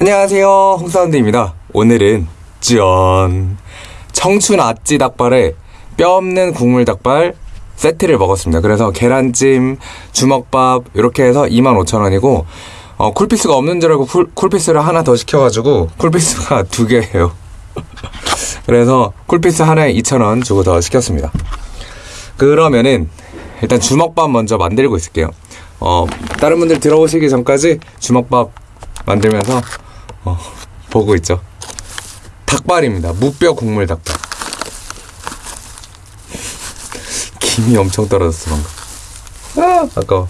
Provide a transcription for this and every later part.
안녕하세요. 홍사운드입니다. 오늘은 짠 청춘 아찌 닭발에 뼈 없는 국물 닭발 세트를 먹었습니다. 그래서 계란찜 주먹밥 이렇게 해서 25,000원이고 어, 쿨피스가 없는 줄 알고 쿨, 쿨피스를 하나 더 시켜가지고 쿨피스가 두 개예요. 그래서 쿨피스 하나에 2,000원 주고 더 시켰습니다. 그러면은 일단 주먹밥 먼저 만들고 있을게요. 어, 다른 분들 들어오시기 전까지 주먹밥 만들면서 어, 보고 있죠. 닭발입니다. 무뼈 국물 닭발. 김이 엄청 떨어졌어 방금. 아, 아까워.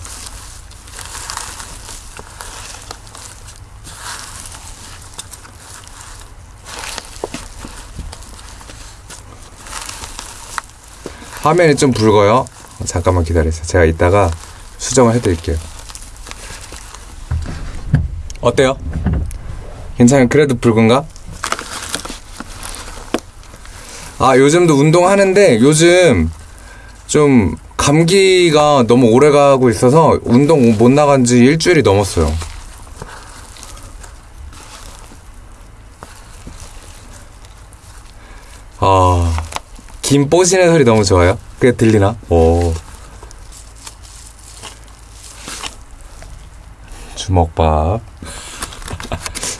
화면이 좀 붉어요. 어, 잠깐만 기다리세요. 제가 이따가 수정을 해드릴게요. 어때요? 괜찮아요? 그래도 붉은가? 아, 요즘도 운동하는데 요즘 좀 감기가 너무 오래 가고 있어서 운동 못 나간 지 일주일이 넘었어요. 아, 김 뽀시는 소리 너무 좋아요? 그게 들리나? 오. 주먹밥.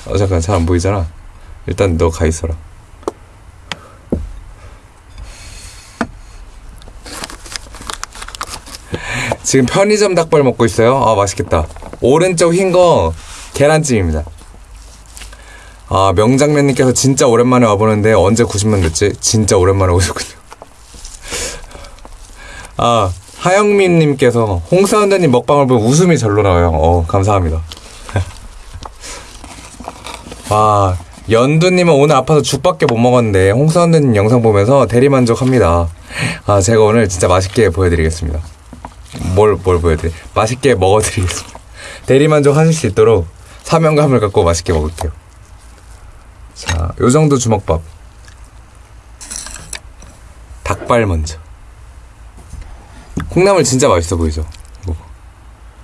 어, 잠깐, 잘 안 보이잖아. 일단 너 가 있어라. 지금 편의점 닭발 먹고 있어요. 아, 맛있겠다. 오른쪽 흰 거 계란찜입니다. 아, 명장면님께서 진짜 오랜만에 와보는데 언제 90만 됐지? 진짜 오랜만에 오셨군요. 아, 하영민님께서 홍사운드님 먹방을 보면 웃음이 절로 나와요. 어, 감사합니다. 와, 연두님은 오늘 아파서 죽밖에 못 먹었는데 홍사운드님 영상 보면서 대리만족합니다. 아, 제가 오늘 진짜 맛있게 보여드리겠습니다. 뭘, 뭘 보여드리? 맛있게 먹어드리겠습니다. 대리만족 하실 수 있도록 사명감을 갖고 맛있게 먹을게요. 자, 요 정도 주먹밥. 닭발 먼저. 콩나물 진짜 맛있어 보이죠? 이거.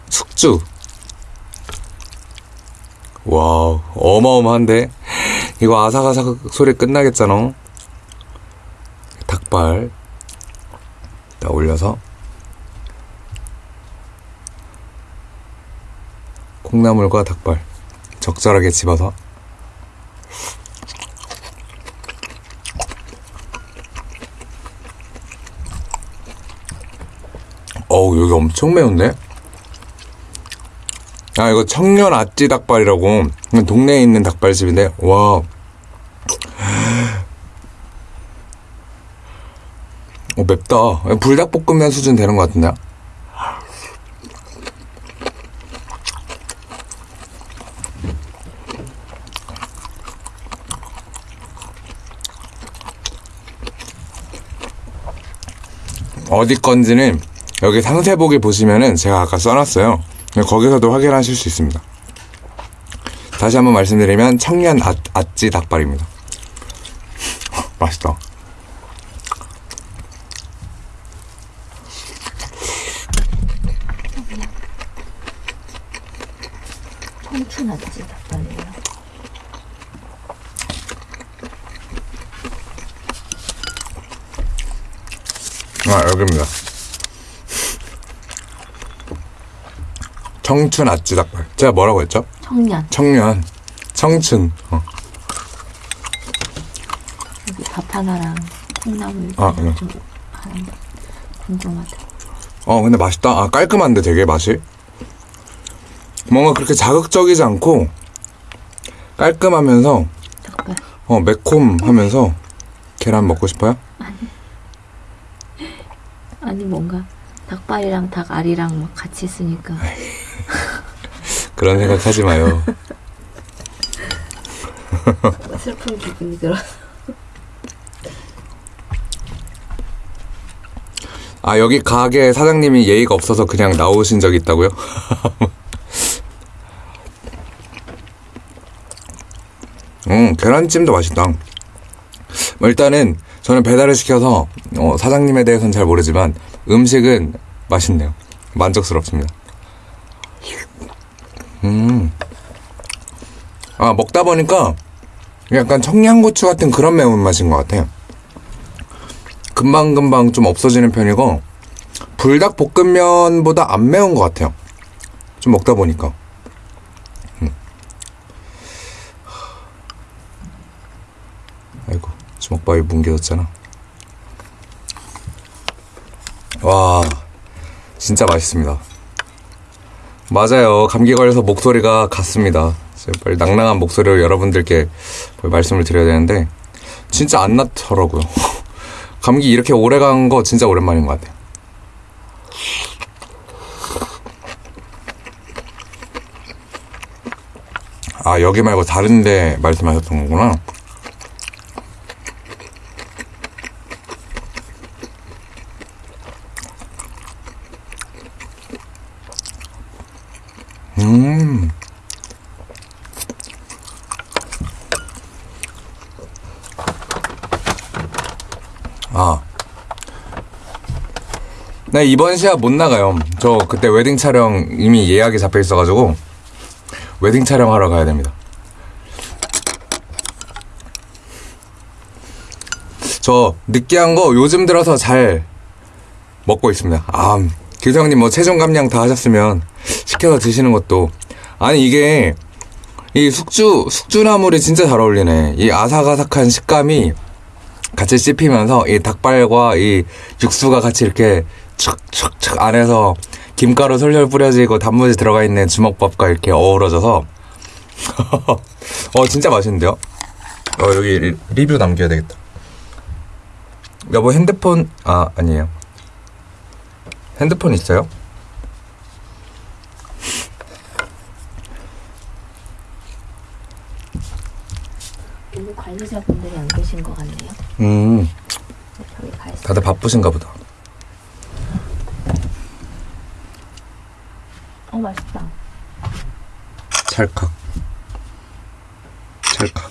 숙주. Wow, 어마어마한데? 이거 아삭아삭 소리 끝나겠잖아. 닭발. 딱 올려서. 콩나물과 닭발. 적절하게 집어서. 어우, 여기 엄청 매운데? 아, 이거 청년 아찌 닭발이라고. 동네에 있는 닭발집인데, 와. 어, 맵다. 불닭볶음면 수준 되는 것 같은데? 어디 건지는 여기 상세 보기 보시면은 제가 아까 써놨어요. 거기서도 확인하실 수 있습니다. 다시 한번 말씀드리면 청년 아, 아찌 닭발입니다. 맛있다. 청춘 아찌 닭발이에요. 아 여기입니다. 청춘 아찌 닭발. 제가 뭐라고 했죠? 청년. 청년, 청춘. 어. 여기 밥 하나랑 콩나물 아, 응. 좀 하는데 궁금하다. 어, 근데 맛있다. 아, 깔끔한데 되게 맛이. 뭔가 그렇게 자극적이지 않고 깔끔하면서 닭발. 어, 매콤하면서 계란 먹고 싶어요? 아니 뭔가 닭발이랑 닭알이랑 막 같이 있으니까 그런 생각 하지 마요. 슬픈 기분이 들어. 아, 여기 가게 사장님이 예의가 없어서 그냥 나오신 적 있다고요? 음, 계란찜도 맛있다. 뭐 일단은 저는 배달을 시켜서 어, 사장님에 대해서는 잘 모르지만 음식은 맛있네요. 만족스럽습니다. 음. 아, 아, 먹다 보니까 약간 청양고추 같은 그런 매운맛인 것 같아요. 금방금방 좀 없어지는 편이고, 불닭볶음면보다 안 매운 것 같아요. 좀 먹다 보니까. 음. 아이고, 주먹밥이 뭉개졌잖아. 와, 진짜 맛있습니다. 맞아요. 감기 걸려서 목소리가 갔습니다. 빨리 낭낭한 목소리로 여러분들께 말씀을 드려야 되는데, 진짜 안 났더라고요. 감기 이렇게 오래 간 거 진짜 오랜만인 것 같아요. 아, 여기 말고 다른데 말씀하셨던 거구나. 음. 아. 네, 이번 시합 못 나가요. 저 그때 웨딩 촬영 이미 예약이 잡혀 있어가지고, 웨딩 촬영하러 가야 됩니다. 저 느끼한 거 요즘 들어서 잘 먹고 있습니다. 아, 교수형님 뭐 체중 감량 다 하셨으면 시켜서 드시는 것도 아니 이게 이 숙주 숙주나물이 진짜 잘 어울리네. 이 아삭아삭한 식감이 같이 씹히면서 이 닭발과 이 육수가 같이 이렇게 촥촥촥 안에서 김가루 솔솔 뿌려지고 단무지 들어가 있는 주먹밥과 이렇게 어우러져서 어 진짜 맛있는데요? 어 여기 리- 리뷰 남겨야 되겠다. 여보 핸드폰 아 아니에요. 핸드폰 있어요? 관리자분들이 안 계신 것 같네요. 음 있어요. 다들 바쁘신가 보다. 어 맛있다. 찰칵. 찰칵.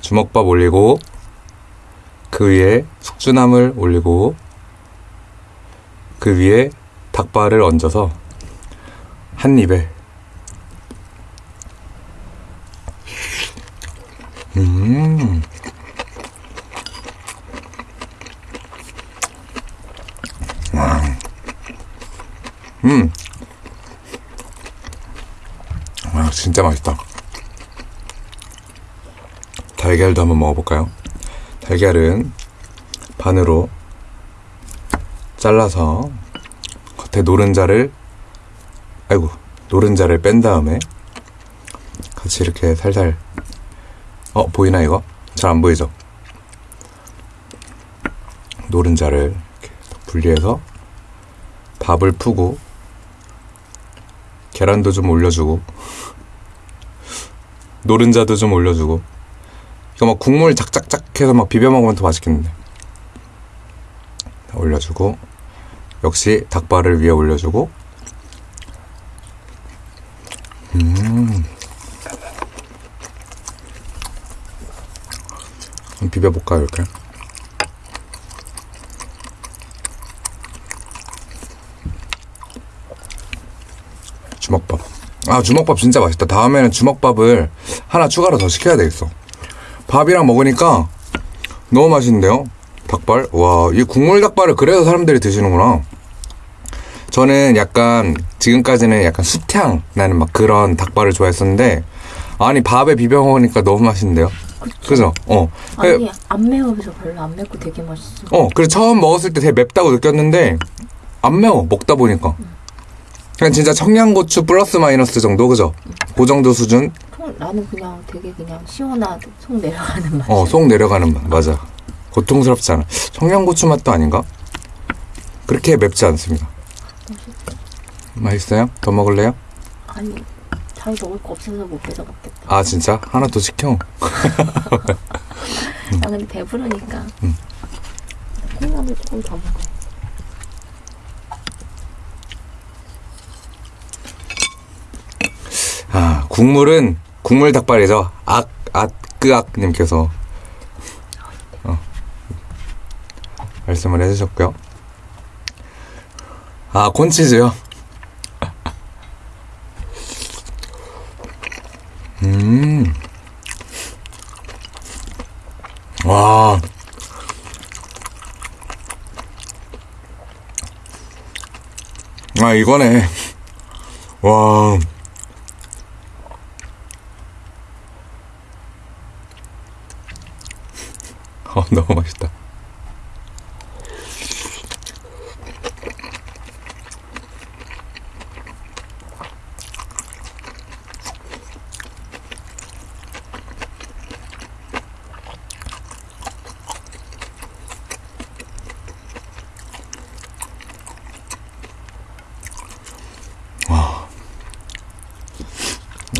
주먹밥 올리고 그 위에 숙주나물 올리고 그 위에 닭발을 얹어서 한 입에. 음 음. 아, 진짜 맛있다. 달걀도 한번 먹어볼까요? 달걀은 반으로 잘라서 겉에 노른자를, 아이고, 노른자를 뺀 다음에 같이 이렇게 살살, 어, 보이나 이거? 잘 안 보이죠? 노른자를 분리해서 밥을 푸고 계란도 좀 올려주고 노른자도 좀 올려주고. 이거 막 국물 작작작 해서 막 비벼 먹으면 더 맛있겠는데. 다 올려주고 역시 닭발을 위에 올려주고. 음. 비벼볼까요 이렇게 주먹밥. 아, 주먹밥 진짜 맛있다. 다음에는 주먹밥을 하나 추가로 더 시켜야 되겠어. 밥이랑 먹으니까 너무 맛있는데요? 닭발? 와, 이 국물 닭발을 그래서 사람들이 드시는구나. 저는 약간, 지금까지는 약간 수향 나는 막 그런 닭발을 좋아했었는데, 아니, 밥에 비벼 먹으니까 너무 맛있는데요? 그죠? 어. 아니 안 매워서 별로 안 맵고 되게 맛있어. 어, 그래서 처음 먹었을 때 되게 맵다고 느꼈는데, 안 매워, 먹다 보니까. 그냥 진짜 청양고추 플러스 마이너스 정도, 그죠? 그 정도 수준? 통, 나는 그냥 되게 그냥 시원하고 속 내려가는 맛. 어, 속 내려가는 맛. 맞아. 고통스럽지 않아. 청양고추 맛도 아닌가? 그렇게 맵지 않습니다. 맛있어요? 더 먹을래요? 아니 자기 먹을 거 없어서 못 뺏어 먹겠다. 아, 진짜? 하나 더 시켜. 나 근데 배부르니까. 음. 콩나물 조금 더 먹어. 아, 국물은, 국물 닭발이죠. 악, 앗, 끄악님께서, 어, 말씀을 해주셨고요. 아, 콘치즈요? 음. 와. 아, 이거네. 와. 어, 너무 맛있다.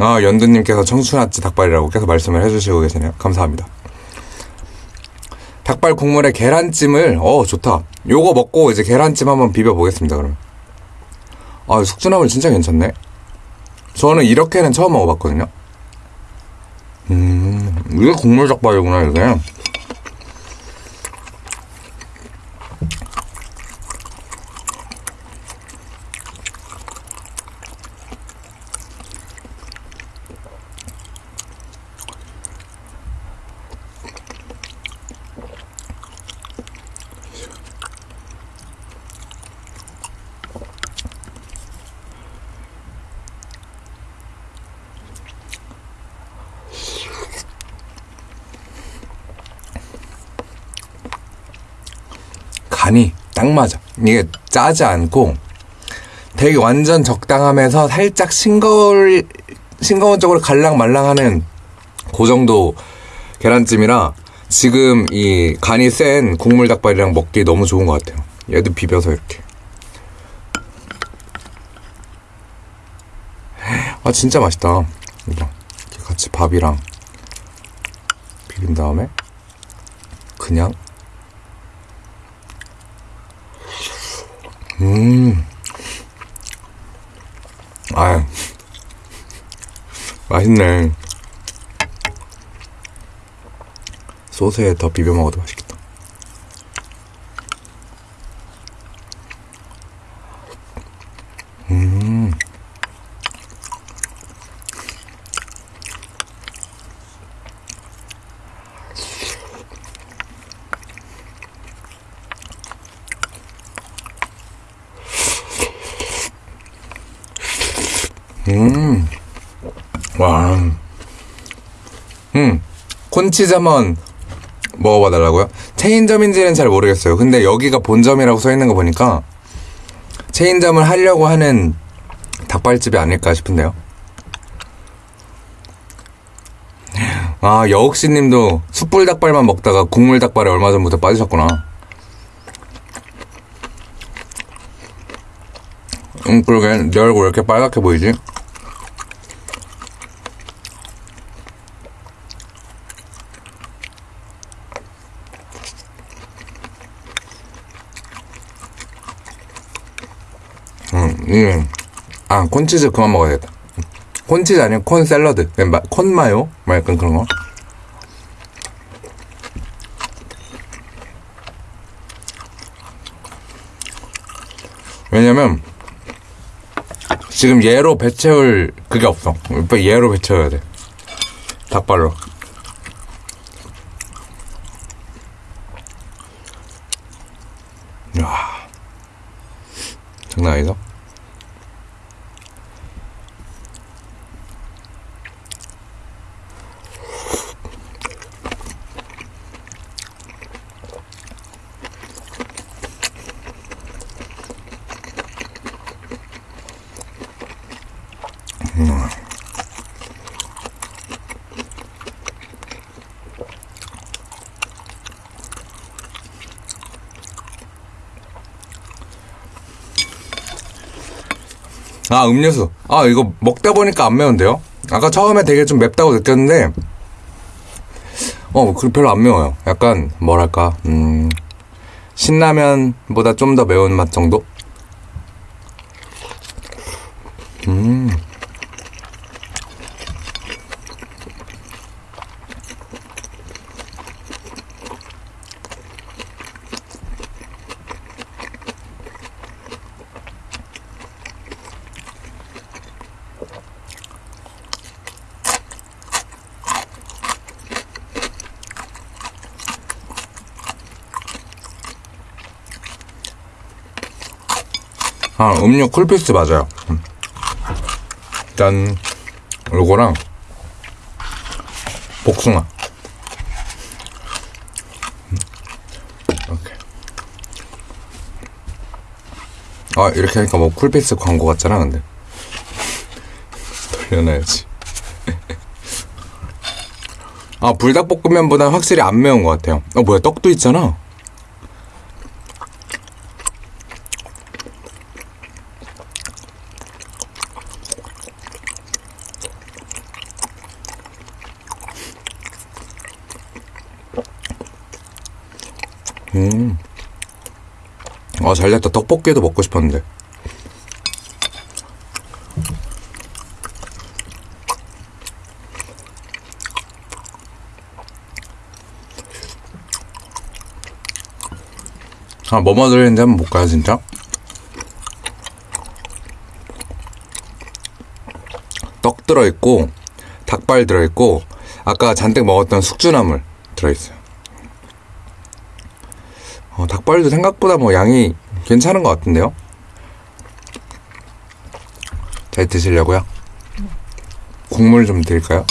아, 연두님께서 청춘아찌 닭발이라고 계속 말씀을 해주시고 계시네요. 감사합니다. 닭발 국물에 계란찜을, 어, 좋다. 요거 먹고 이제 계란찜 한번 비벼 보겠습니다, 그러면. 아, 숙주나물 진짜 괜찮네. 저는 이렇게는 처음 먹어봤거든요. 음, 이게 국물 닭발이구나, 이게. 간이 딱 맞아. 이게 짜지 않고 되게 완전 적당하면서 살짝 싱거울, 싱거운 쪽으로 갈랑말랑하는 그 정도 계란찜이라 지금 이 간이 센 국물 닭발이랑 먹기 너무 좋은 것 같아요. 얘도 비벼서 이렇게. 아, 진짜 맛있다. 이렇게 같이 밥이랑 비빈 다음에 그냥 음. 아유. 맛있네. 소스에 더 비벼 먹어도 맛있겠다. 음. 음. 와. 음. 콘치즈 한번 먹어봐 달라고요? 체인점인지는 잘 모르겠어요. 근데 여기가 본점이라고 써 있는 거 보니까 체인점을 하려고 하는 닭발집이 아닐까 싶은데요. 아, 여옥씨 님도 숯불 닭발만 먹다가 국물 닭발에 얼마 전부터 빠지셨구나. 음, 그러게. 내 얼굴 왜 이렇게 빨갛게 보이지? 음, 음. 아, 콘치즈 그만 먹어야겠다. 콘치즈 아니면 콘 샐러드. 그냥 마- 콘 마요? 뭐 약간 그런 거. 왜냐면, 지금 얘로 배 채울 그게 없어. 얘로 배 채워야 돼. 닭발로. 야 장난 아니다. 아, 음료수. 아, 이거 먹다 보니까 안 매운데요? 아까 처음에 되게 좀 맵다고 느꼈는데, 어, 그 별로 안 매워요. 약간, 뭐랄까, 음, 신라면보다 좀 더 매운맛 정도? 음. 아, 음료 쿨피스 맞아요. 음. 짠. 요거랑, 복숭아. 음. 이렇게. 아, 이렇게 하니까 뭐 쿨피스 광고 같잖아, 근데. 돌려놔야지. 아, 불닭볶음면보다 확실히 안 매운 것 같아요. 어, 뭐야, 떡도 있잖아. 음. 아, 잘 됐다. 떡볶이도 먹고 싶었는데. 아, 뭐뭐 들어있는지 한번 볼까요, 진짜? 떡 들어있고, 닭발 들어있고, 아까 잔뜩 먹었던 숙주나물 들어있어요. 어, 닭발도 생각보다 뭐 양이 괜찮은 것 같은데요? 잘 드시려고요? 국물 좀 드릴까요?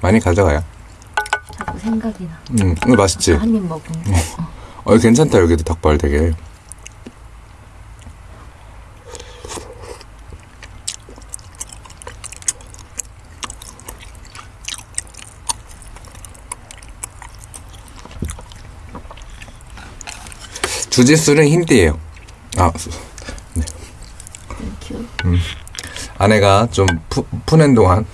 많이 가져가요. 자꾸 생각이 나. 음, 이거 맛있지? 한입 거. 어, 괜찮다, 여기도 닭발 되게. 주짓수는 흰띠예요. 아, 수- Thank you. 아내가 좀 푸, 푸는 동안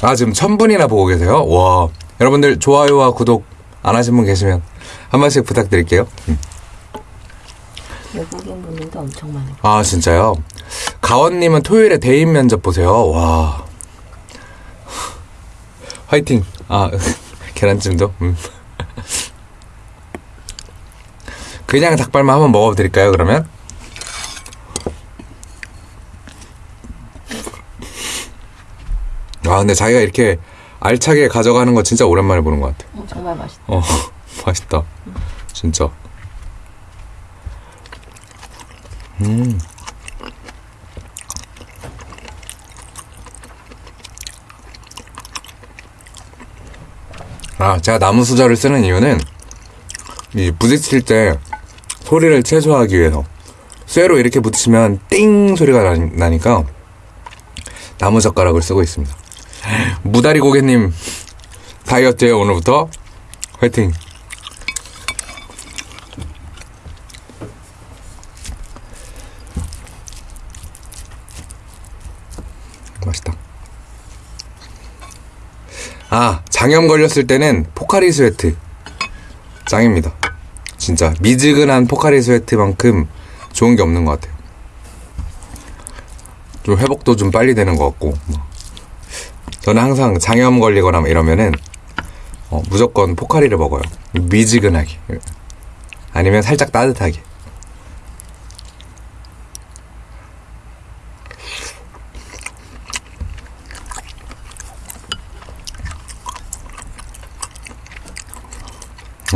아 지금 천 분이나 보고 계세요. 와 여러분들 좋아요와 구독 안 하신 분 계시면 한 번씩 부탁드릴게요. 음. 외국인 분들도 엄청 많아요. 아 진짜요? 가원님은 토요일에 대인 면접 보세요. 와 화이팅. 아 계란찜도. 음. 그냥 닭발만 한번 먹어드릴까요? 그러면? 아 근데 자기가 이렇게 알차게 가져가는 거 진짜 오랜만에 보는 것 같아. 어, 정말 맛있다. 어 맛있다. 진짜. 음. 아, 제가 나무 수저를 쓰는 이유는 이 부딪힐 때 소리를 최소화하기 위해서 쇠로 이렇게 붙이면 띵 소리가 나, 나니까 나무 젓가락을 쓰고 있습니다. 무다리 고객님 다이어트에 오늘부터 화이팅! 맛있다. 아, 장염 걸렸을 때는 Pocari Sweat. 짱입니다. 진짜 미지근한 Pocari Sweat만큼 좋은 게 없는 것 같아요. 좀 회복도 좀 빨리 되는 것 같고. 뭐. 저는 항상 장염 걸리거나 이러면은 어, 무조건 포카리를 먹어요. 미지근하게. 아니면 살짝 따뜻하게.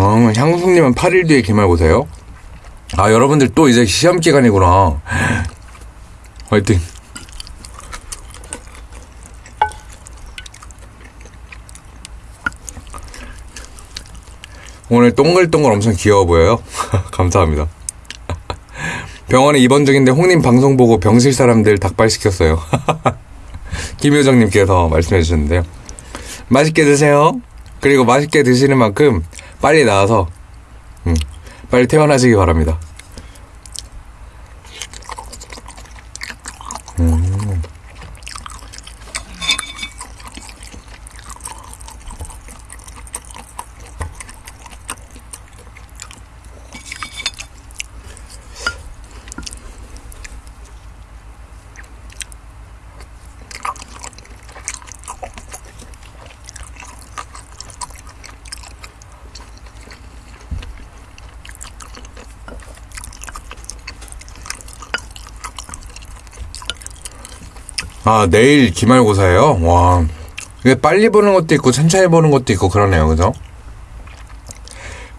어, 향수님은 8일 뒤에 기말고사요? 아, 여러분들 또 이제 시험 기간이구나. 화이팅. 오늘 동글동글 엄청 귀여워 보여요. 감사합니다. 병원에 입원 중인데 홍님 방송 보고 병실 사람들 닭발 시켰어요. 김효정님께서 말씀해 주셨는데요. 맛있게 드세요. 그리고 맛있게 드시는 만큼 빨리 나와서 음, 빨리 퇴원하시기 바랍니다. 음. 아, 내일 기말고사예요? 와. 이게 빨리 보는 것도 있고 천천히 보는 것도 있고 그러네요, 그죠?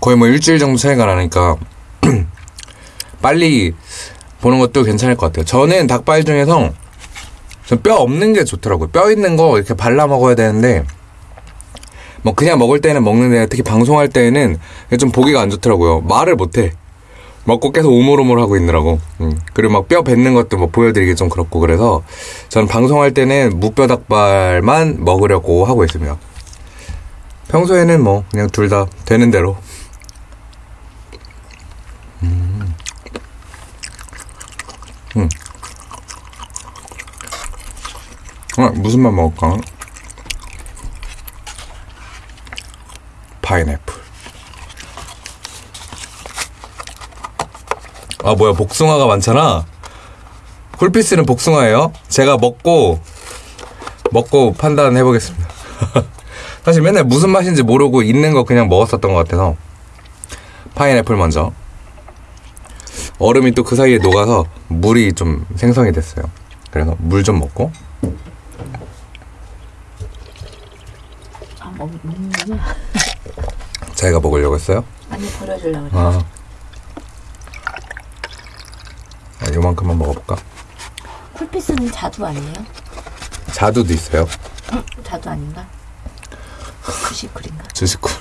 거의 뭐 일주일 정도 차이가 나니까 빨리 보는 것도 괜찮을 것 같아요. 저는 닭발 중에서 전뼈 없는 게 좋더라고요. 뼈 있는 거 이렇게 발라 먹어야 되는데 뭐 그냥 먹을 때는 먹는데 특히 방송할 때는 좀 보기가 안 좋더라고요. 말을 못 해. 먹고 계속 우물우물 하고 있느라고. 음. 그리고 막 뼈 뱉는 것도 뭐 보여드리기 좀 그렇고 그래서 저는 방송할 때는 무뼈 닭발만 먹으려고 하고 있습니다. 평소에는 뭐 그냥 둘 다 되는 대로. 음. 음. 아, 무슨 맛 먹을까? 파인애플. 아, 뭐야, 복숭아가 많잖아? 쿨피스는 복숭아예요? 제가 먹고, 먹고 판단해 보겠습니다. 사실 맨날 무슨 맛인지 모르고 있는 거 그냥 먹었었던 것 같아서. 파인애플 먼저. 얼음이 또 그 사이에 녹아서 물이 좀 생성이 됐어요. 그래서 물 좀 먹고. 아, 먹, 먹는구나. 자기가 먹으려고 했어요? 아니, 버려주려고 그래. 아. 아, 요만큼만 먹어볼까? 쿨피스는 자두 아니에요? 자두도 있어요. 응? 자두 아닌가? 쿠시쿨인가? 주식쿨.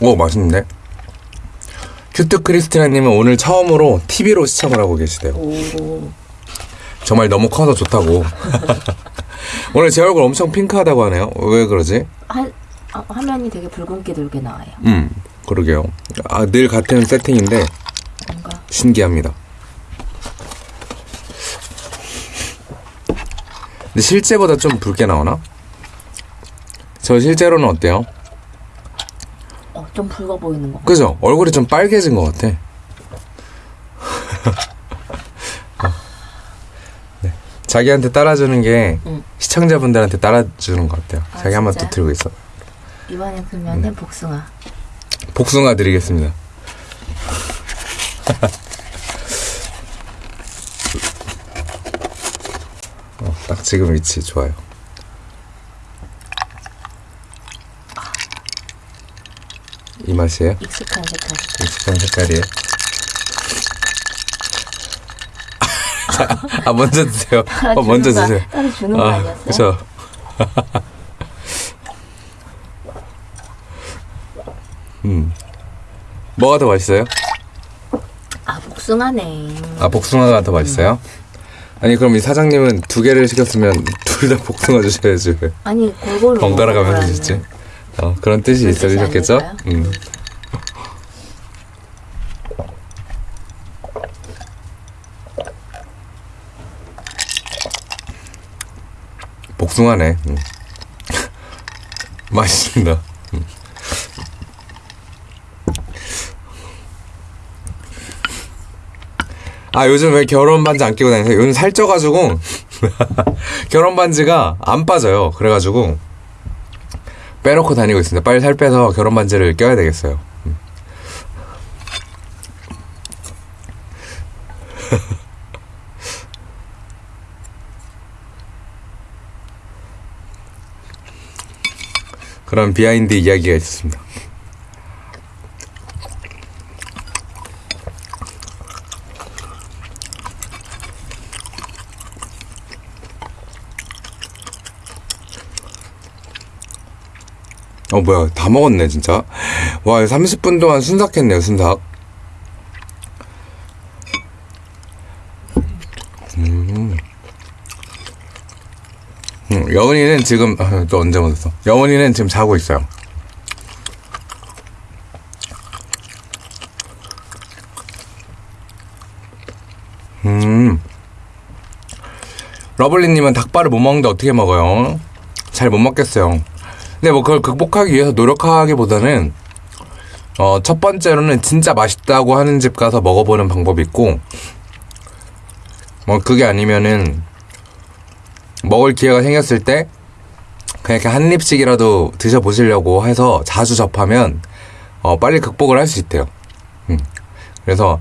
오, 맛있는데? 큐트 크리스티나님은 오늘 처음으로 TV로 시청을 하고 계시대요. 오, 정말 너무 커서 좋다고. 오늘 제 얼굴 엄청 핑크하다고 하네요. 왜 그러지? 화, 아, 화면이 되게 붉은 게 돌게 나와요. 음, 그러게요. 아, 늘 같은 세팅인데 뭔가 신기합니다. 근데 실제보다 좀 붉게 나오나? 저 실제로는 어때요? 어, 좀 붉어 보이는 거. 그죠? 얼굴이 좀 빨개진 것 같아. 어. 네. 자기한테 따라주는 게 응. 시청자분들한테 따라주는 것 같아요. 아, 자기 한 번 또 진짜요? 들고 있어. 이번에 그러면은 복숭아. 복숭아 드리겠습니다. 어, 딱 지금 위치 좋아요. 이 맛이에요? 익숙한 색깔. 익숙한 색깔이에요. 자, 아 먼저 드세요. 어, 먼저 거- 드세요. 따로 주는 거 아, 아니었어요? 그쵸. 음. 뭐가 더 맛있어요? 아, 복숭아네. 아, 복숭아가 더 맛있어요? 아니, 그럼 이 사장님은 두 개를 시켰으면 둘 다 복숭아 주셔야지. 왜 아니, 골고루. 번갈아 가면서. 주시지? 어, 그런 뜻이 있으셨겠죠? 음. 복숭아네. 음. 맛있습니다. 음. 아 요즘 왜 결혼 반지 안 끼고 다니세요? 요즘 살쪄가지고 결혼 반지가 안 빠져요. 그래가지고 빼놓고 다니고 있습니다. 빨리 살 빼서 결혼 반지를 껴야 되겠어요. 음. 그런 behind 이야기가 있었습니다. 어 뭐야 다 먹었네 진짜 와 30분 동안 순삭했네요 순삭 음. 음, 여은이는 지금 아, 또 언제 먹었어? 여은이는 지금 자고 있어요. 음. 러블리님은 닭발을 못 먹는데 어떻게 먹어요? 잘 못 먹겠어요. 근데 뭐 그걸 극복하기 위해서 노력하기보다는 어, 첫 번째로는 진짜 맛있다고 하는 집 가서 먹어보는 방법이 있고 뭐 그게 아니면은 먹을 기회가 생겼을 때 그냥 이렇게 한 입씩이라도 드셔보시려고 해서 자주 접하면 어, 빨리 극복을 할 수 있대요. 음. 그래서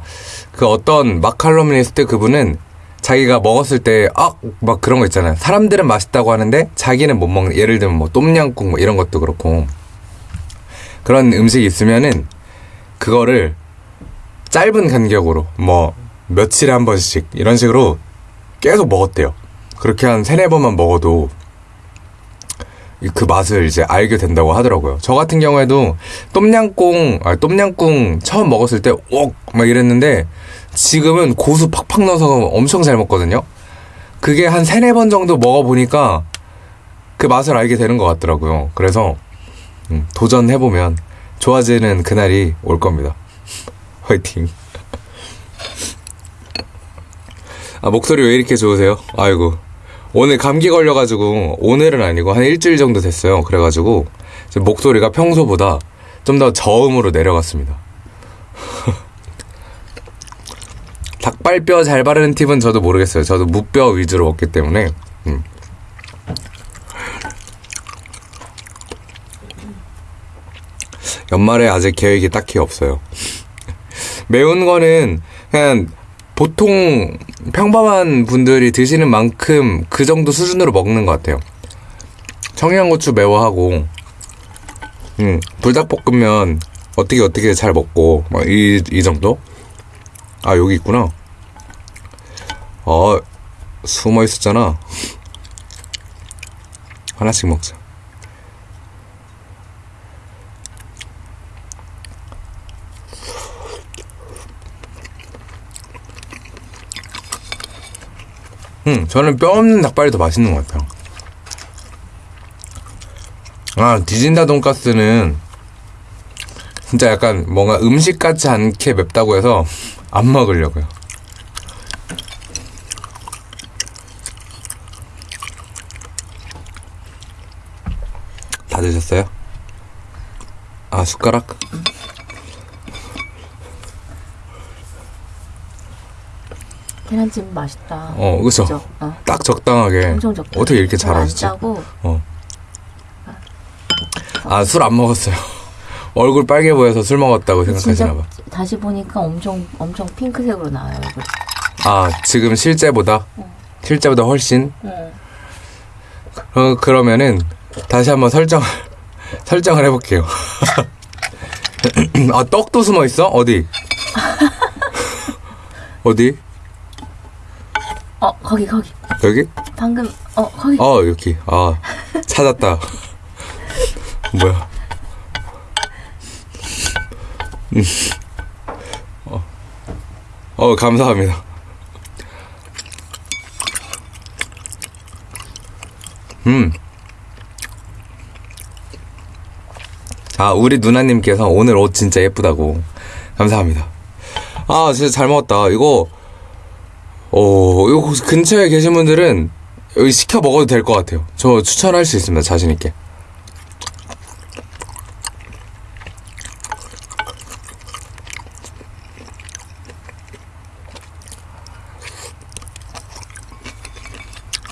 그 어떤 마칼럼니스트 그분은 자기가 먹었을 때, 아, 막 그런 거 있잖아요. 사람들은 맛있다고 하는데 자기는 못 먹는, 예를 들면 뭐 똠양꿍 뭐 이런 것도 그렇고. 그런 음식이 있으면은 그거를 짧은 간격으로 뭐 며칠에 한 번씩 이런 식으로 계속 먹었대요. 그렇게 한 세네 번만 먹어도 이- 그 맛을 이제 알게 된다고 하더라고요. 저 같은 경우에도 똠양꿍, 아, 똠양꿍 처음 먹었을 때, 옥! 막 이랬는데, 지금은 고수 팍팍 넣어서 엄청 잘 먹거든요? 그게 한 세네 번 정도 먹어보니까 그 맛을 알게 되는 것 같더라고요. 그래서, 음, 도전해보면 좋아지는 그날이 올 겁니다. 화이팅. 아, 목소리 왜 이렇게 좋으세요? 아이고. 오늘 감기 걸려가지고, 오늘은 아니고 한 일주일 정도 됐어요. 그래가지고, 목소리가 평소보다 좀 더 저음으로 내려갔습니다. 닭발뼈 잘 바르는 팁은 저도 모르겠어요. 저도 무뼈 위주로 먹기 때문에. 음. 연말에 아직 계획이 딱히 없어요. 매운 거는 그냥 보통 평범한 분들이 드시는 만큼 그 정도 수준으로 먹는 것 같아요. 청양고추 매워하고, 음, 불닭볶음면 어떻게 어떻게 잘 먹고, 막 이, 이 정도? 아, 여기 있구나. 어, 숨어 있었잖아. 하나씩 먹자. 음, 저는 뼈 없는 닭발이 더 맛있는 것 같아요. 아, 디진다 돈가스는 진짜 약간 뭔가 음식 같지 않게 맵다고 해서 안 먹으려고요. 다 드셨어요? 아, 숟가락? 계란찜 맛있다. 어, 그쵸. 그죠? 어, 딱 적당하게. 적다. 어떻게 이렇게 안 잘하시지? 짜고 어. 아, 술 안 먹었어요. 얼굴 빨개 보여서 술 먹었다고 진짜 생각하시나 봐. 다시 보니까 엄청 엄청 핑크색으로 나와요. 얼굴. 아, 지금 실제보다? 실제보다 훨씬? 응. 어, 그러면은, 다시 한번 설정을, 설정을 해 볼게요. 아, 떡도 숨어 있어? 어디? 어디? 어 거기 거기 여기? 방금 어 거기 어, 여기. 아, 찾았다. 뭐야. 음. 어, 어, 감사합니다. 음. 아, 우리 누나님께서 오늘 옷 진짜 예쁘다고. 감사합니다. 아, 진짜 잘 먹었다. 이거, 어, 이거 혹시 근처에 계신 분들은 여기 시켜 먹어도 될 것 같아요. 저 추천할 수 있습니다. 자신있게.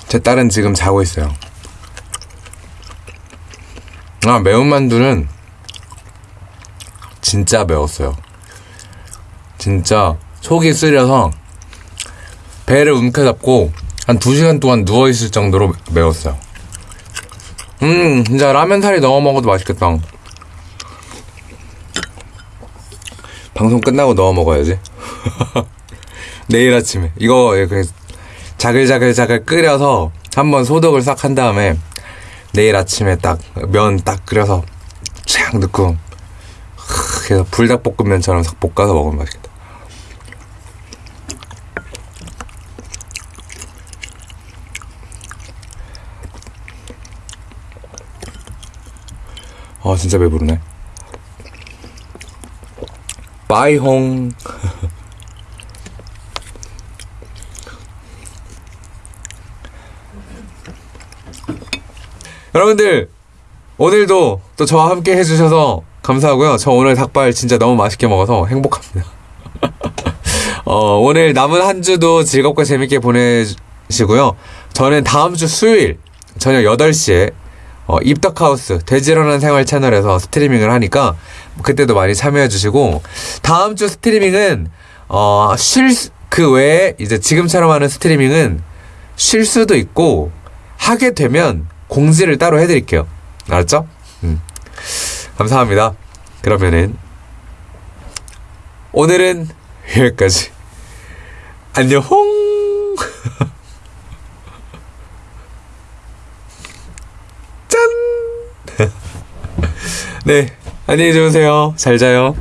제 딸은 지금 자고 있어요. 아, 매운 만두는 진짜 매웠어요. 진짜 속이 쓰려서 배를 움켜잡고 한 2시간 동안 누워있을 정도로 매웠어요. 음, 진짜 라면 사리 넣어 먹어도 맛있겠다. 방송 끝나고 넣어 먹어야지. 내일 아침에. 이거 이렇게 자글자글자글 끓여서 한번 소독을 싹 한 다음에 내일 아침에 딱 면 딱 끓여서 촥 넣고 그래서 불닭볶음면처럼 싹 볶아서 먹으면 맛있겠다. 아 진짜 배부르네. 빠이홍. 여러분들 오늘도 또 저와 함께 해주셔서 감사하고요. 저 오늘 닭발 진짜 너무 맛있게 먹어서 행복합니다. 어, 오늘 남은 한 주도 즐겁고 재밌게 보내시고요. 저는 다음 주 수요일 저녁 8시에 어, 입덕하우스 돼지러는 생활 채널에서 스트리밍을 하니까 그때도 많이 참여해 주시고 다음 주 스트리밍은 어, 쉴 그 외에 이제 지금처럼 하는 스트리밍은 쉴 수도 있고 하게 되면 공지를 따로 해드릴게요. 알았죠? 음. 감사합니다. 그러면은 오늘은 여기까지. 안녕. 짠. 네, 안녕히 주무세요. 잘 자요.